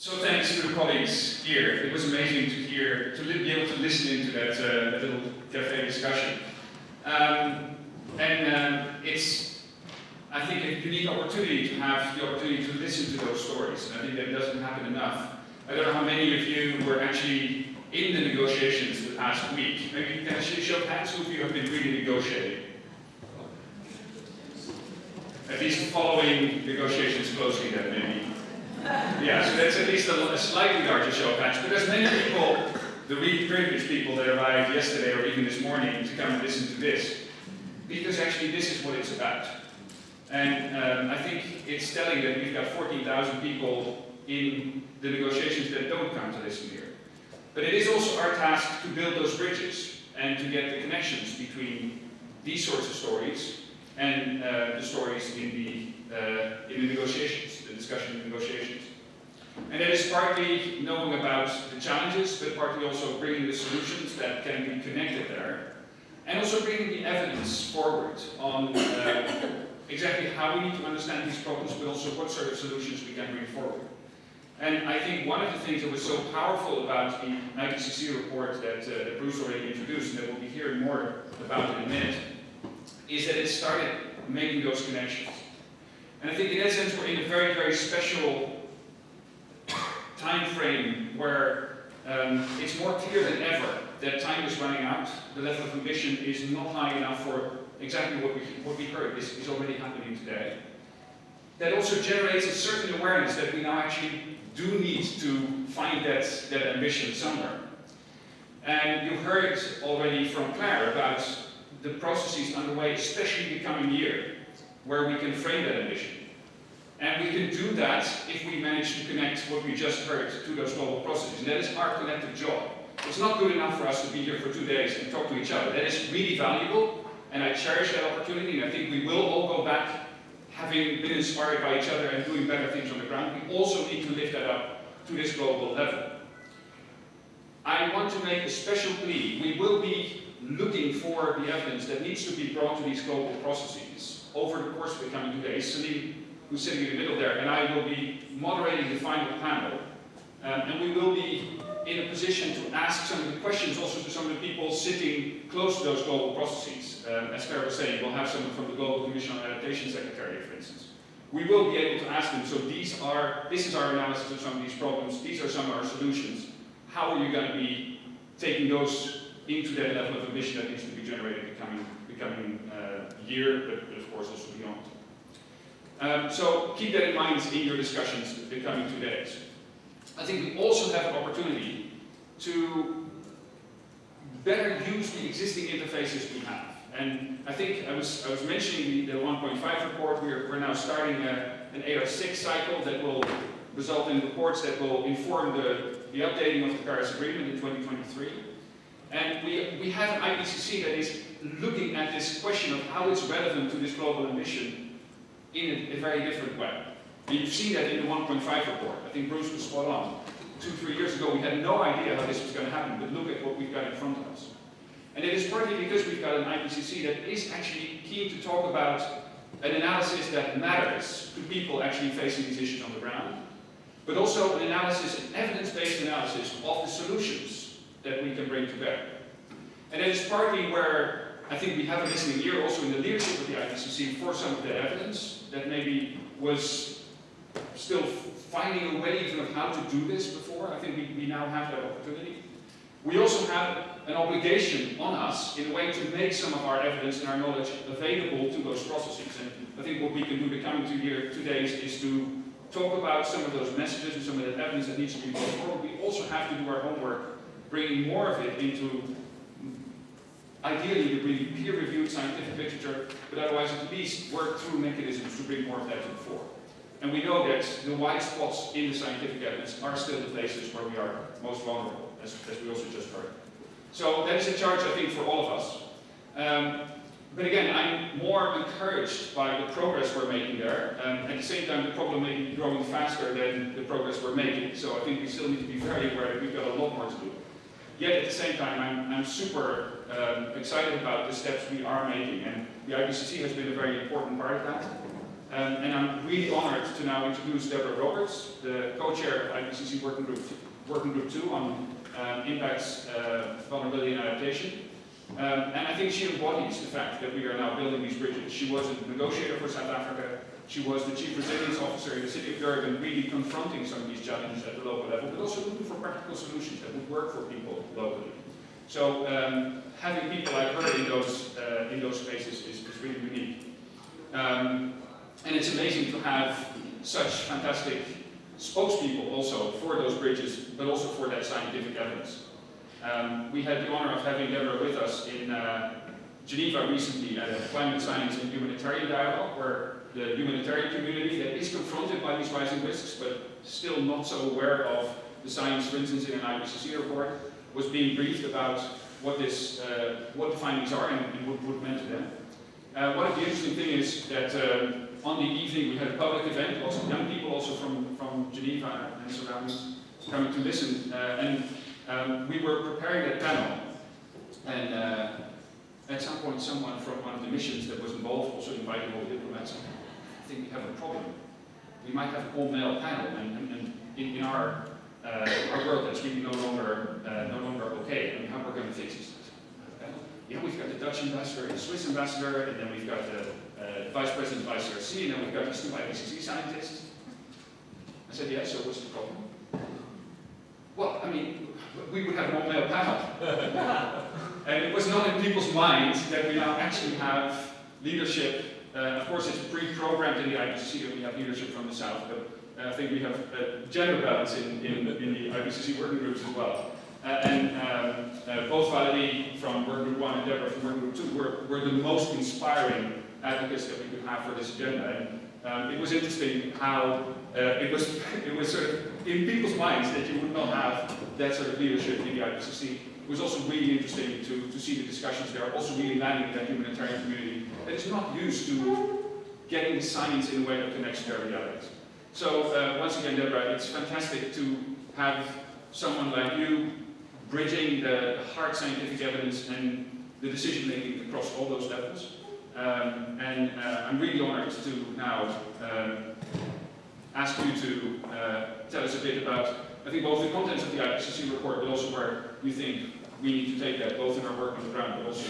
So thanks to the colleagues here. It was amazing to hear, to be able to listen into that, uh, that little cafe discussion. Um, and um, it's, I think, a unique opportunity to have the opportunity to listen to those stories. And I think that doesn't happen enough. I don't know how many of you were actually in the negotiations the past week. Maybe you can show hands who of you have been really negotiating. At least following negotiations closely then maybe. Yeah, so that's at least a, a slightly larger show of hands. But there's many people, the really privileged people that arrived yesterday or even this morning to come and listen to this. Because actually this is what it's about. And um, I think it's telling that we've got 14,000 people in the negotiations that don't come to listen here. But it is also our task to build those bridges and to get the connections between these sorts of stories and uh, the stories in the, uh, in the negotiations, the discussion in negotiations. And that is partly knowing about the challenges, but partly also bringing the solutions that can be connected there. And also bringing the evidence forward on uh, exactly how we need to understand these problems, but also what sort of solutions we can bring forward. And I think one of the things that was so powerful about the IPCC report that, uh, that Bruce already introduced, and that we'll be hearing more about in a minute, is that it started making those connections. And I think in that sense we're in a very, very special time frame where um, it's more clear than ever that time is running out, the level of ambition is not high enough for exactly what we, what we heard is, is already happening today. That also generates a certain awareness that we now actually do need to find that, that ambition somewhere. And you heard already from Claire about the processes underway, especially the coming year, where we can frame that ambition. And we can do that if we manage to connect what we just heard to those global processes. And that is our collective job. It's not good enough for us to be here for two days and talk to each other. That is really valuable, and I cherish that opportunity, and I think we will all go back having been inspired by each other and doing better things on the ground. We also need to lift that up to this global level. I want to make a special plea. We will be looking for the evidence that needs to be brought to these global processes over the course of the coming two days. Celine, who's sitting in the middle there, and I will be moderating the final panel. Um, and we will be in a position to ask some of the questions also to some of the people sitting close to those global processes. Um, as Claire was saying, we'll have someone from the Global Commission on Adaptation Secretariat, for instance. We will be able to ask them, so these are, this is our analysis of some of these problems, these are some of our solutions. How are you going to be taking those into that level of ambition that needs to be generated the coming, the coming uh, year, but, but, of course also beyond. Um, so keep that in mind in your discussions the coming two days. I think we also have an opportunity to better use the existing interfaces we have. And I think I was, I was mentioning the, the 1.5 report, we're, we're now starting a, an AR6 cycle that will result in reports that will inform the, the updating of the Paris Agreement in 2023. And we, we have an IPCC that is looking at this question of how it's relevant to this global ambition in a, a very different way. And you've seen that in the 1.5 report. I think Bruce was spot on. Two, three years ago, we had no idea how this was going to happen, but look at what we've got in front of us. And it is partly because we've got an IPCC that is actually keen to talk about an analysis that matters to people actually facing these issues on the ground, but also an analysis, an evidence-based analysis of the solutions that we can bring to bear. And it is partly where I think we have a listening ear also in the leadership of the IPCC for some of the evidence that maybe was still finding a way even of how to do this before. I think we, we now have that opportunity. We also have an obligation on us in a way to make some of our evidence and our knowledge available to those processes. And I think what we can do the coming two, year, two days is to talk about some of those messages and some of that evidence that needs to be brought forward. We also have to do our homework, bringing more of it into ideally the really peer-reviewed scientific literature, but otherwise at least work through mechanisms to bring more of that to the fore. And we know that the white spots in the scientific evidence are still the places where we are most vulnerable, as, as we also just heard. So that is a charge, I think, for all of us. Um, but again, I'm more encouraged by the progress we're making there. Um, at the same time, the problem may be growing faster than the progress we're making. So I think we still need to be very aware that we've got a lot more to do. Yet at the same time, I'm, I'm super um, excited about the steps we are making. And the IPCC has been a very important part of that. Um, and I'm really honored to now introduce Deborah Roberts, the co-chair of IPCC Working Group, Working Group 2 on um, impacts, uh, vulnerability and adaptation. Um, and I think she embodies the fact that we are now building these bridges. She was a negotiator for South Africa. She was the chief resilience officer in the city of Durban, really confronting some of these challenges at the local level, but also looking for practical solutions that would work for people locally. So um, having people like her in those uh, in those spaces is, is really unique. Um, and it's amazing to have such fantastic spokespeople also for those bridges, but also for that scientific evidence. Um, we had the honor of having Deborah with us in uh, Geneva recently at a climate science and humanitarian dialogue, where the humanitarian community that is confronted by these rising risks, but still not so aware of the science, for instance, in an IPCC report, was being briefed about what this, uh, what the findings are and, and what, what meant to them. Uh, one of the interesting things is that uh, on the evening we had a public event, of young people also from, from Geneva and surroundings coming to listen, uh, and um, we were preparing a panel, and uh, at some point someone from one of the missions that was involved also invited all the diplomats. I think we have a problem. We might have an all-male panel, and, and, and in, in, our uh, our world that's really no longer uh, no longer okay. I mean, how we're going to fix this? Yeah, we've got the Dutch ambassador and the Swiss ambassador, and then we've got the uh, vice president of ICRC, and then we've got these two IPCC scientists. I said, yeah, so what's the problem? Well, I mean, we would have more all-male panel. and it was not in people's minds that we now actually have leadership. Uh, of course, it's pre-programmed in the IPCC that we have leadership from the South, but uh, I think we have uh, gender balance in, in, in, the IPCC working groups as well. Uh, and um, uh, both Valerie from Working Group 1 and Deborah from Working Group 2 were, were the most inspiring advocates that we could have for this agenda. And um, it was interesting how uh, it was it was sort of in people's minds that you would not have that sort of leadership in the IPCC. It was also really interesting to, to see the discussions there, also really landing in that humanitarian community that is not used to getting science in a way that connects to their realities. So uh, once again, Deborah, it's fantastic to have someone like you bridging the hard scientific evidence and the decision making across all those levels. Um, and uh, I'm really honored to now um, ask you to uh, tell us a bit about, I think, both the contents of the IPCC report, but also where you think we need to take that, both in our work on the ground, but also